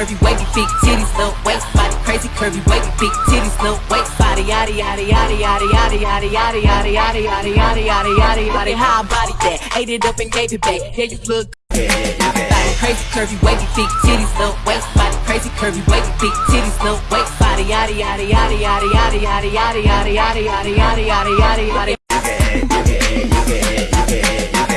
curvy, wavy feet, titties, no waist, body crazy, curvy, wavy feet, titties, no waist, body, yaddy, yaddy, yaddy, yaddy, yaddy, yaddy, yaddy, yaddy, yaddy, yaddy, yaddy, yaddy, yaddy, yaddy, how I body that, ate it up and gave it back, yeah, you look crazy, curvy, wavy feet, titties, no waist, body crazy, curvy, wavy feet, titties, no waist, body, yaddy, yaddy, yaddy, yaddy, yaddy, yaddy, yaddy, yaddy, yaddy, yaddy, yaddy, yaddy, yaddy,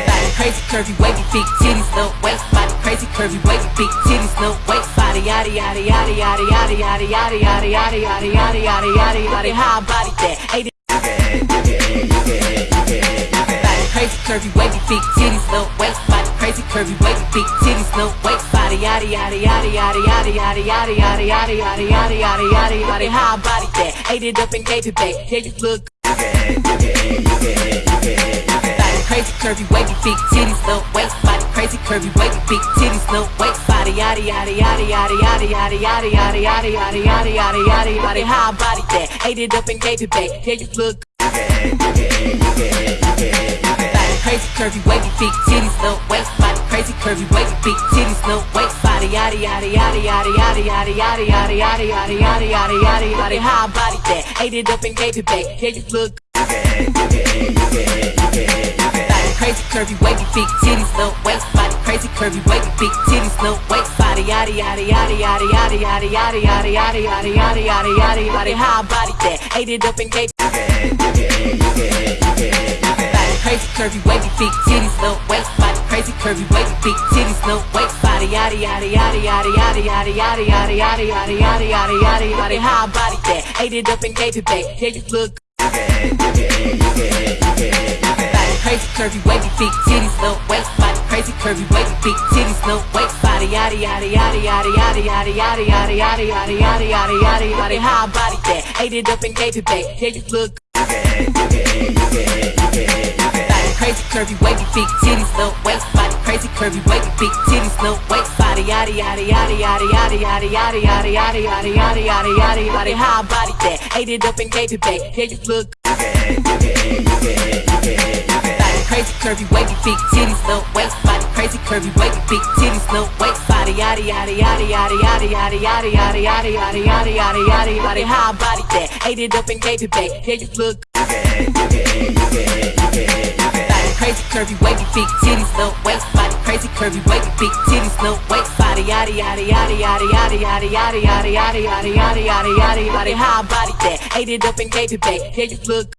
Body crazy, curvy, wavy feet, titties, no waist, body crazy, curvy, wavy feet, titties, no waist, body, yaddy, yaddy, yaddy, yaddy, yaddy, yaddy, yaddy, yaddy, yaddy, yaddy, yaddy, yaddy, yaddy, yaddy, how I body that, Body crazy, curvy, wavy feet, titties, no waist, body crazy, curvy, wavy feet, titties, no waist, body, yaddy, yaddy, yaddy, yaddy, yaddy, yaddy, yaddy, yaddy, yaddy, yaddy, yaddy, yaddy, yaddy, yaddy, how I body that, ate it up and gave it back, yeah, you look crazy, curvy, wavy feet, titties, no waist, body crazy, curvy, wavy feet, titties, no waist, body, yaddy, yaddy, yaddy, yaddy, yaddy, yaddy, yaddy, yaddy, yaddy, yaddy, yaddy, yaddy, yaddy, yaddy, how I body that, ate it up and gave it back, yeah, you look crazy, curvy, wavy feet, titties, no waist, body crazy, curvy, wavy feet, titties, no waist, body, yaddy, yaddy, yaddy, yaddy, yaddy, yaddy, yaddy, yaddy, yaddy, yaddy, yaddy, yaddy, yaddy, yaddy, how I body that, ate it up and gave it back, yeah, you look crazy, curvy, wavy feet, titties, no waist, crazy, curvy, wavy feet, titties, no waist, body, yaddy, yaddy, yaddy, yaddy, yaddy, yaddy, yaddy, yaddy, yaddy, yaddy, yaddy, yaddy, yaddy, yaddy, how I body that, ate it up and gave crazy, curvy, wavy feet, titties, no waist, body crazy, curvy, wavy feet, titties, no waist, body, yaddy, yaddy, yaddy, yaddy, yaddy, yaddy, yaddy, yaddy, yaddy, yaddy, yaddy, yaddy, yaddy, yaddy, how I body that, ate it up and gave it back, yeah, you look crazy, curvy, wavy feet, titties, curvy, wavy feet, titties, no waist, body, yaddy, yaddy, yaddy, yaddy, yaddy, yaddy, yaddy, yaddy, yaddy, yaddy, yaddy, yaddy, yaddy, yaddy, how I body that, ate it up and gave it back, yeah, you look crazy, curvy, wavy feet, titties, no waist, body crazy, curvy, wavy feet, titties, no waist, body, yaddy, yaddy, yaddy, yaddy, yaddy, yaddy, yaddy, yaddy, yaddy, yaddy, yaddy, yaddy, yaddy, yaddy, how I body that, ate it up and gave it back, yeah, you look crazy, curvy, wavy feet, titties, no waist, body crazy, curvy, wavy feet, titties, no waist, body, yaddy, yaddy, yaddy, yaddy, yaddy, yaddy, yaddy, yaddy, yaddy, yaddy, yaddy, yaddy, yaddy, yaddy, how I body that, ate it up and gave it back, yeah, you look crazy, curvy, wavy feet, titties, no waist, body crazy, curvy, wavy feet, titties, no waist, body, yaddy, yaddy, yaddy, yaddy, yaddy, yaddy, yaddy, yaddy, yaddy, yaddy, yaddy, yaddy, yaddy, yaddy, how I body that, ate it up and gave it back, yeah, you look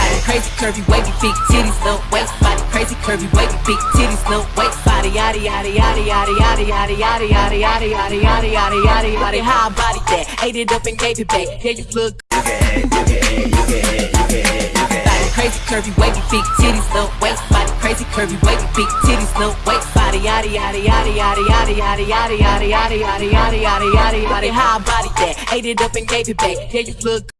Body crazy, curvy, wavy feet, titties, no waist, body crazy, curvy, wavy feet, titties, no waist, body, yaddy, yaddy, yaddy, yaddy, yaddy, yaddy, yaddy, yaddy, yaddy, yaddy, yaddy, yaddy, yaddy, yaddy, how I body that, ate it up and gave it back, yeah, you look crazy, curvy, wavy feet, titties, no waist, body crazy, curvy, wavy feet, titties, no waist, body, yaddy, yaddy, yaddy, yaddy, yaddy, yaddy, yaddy, yaddy, yaddy, yaddy, yaddy, yaddy, yaddy, how I body that, ate it up and gave it back, yeah, you look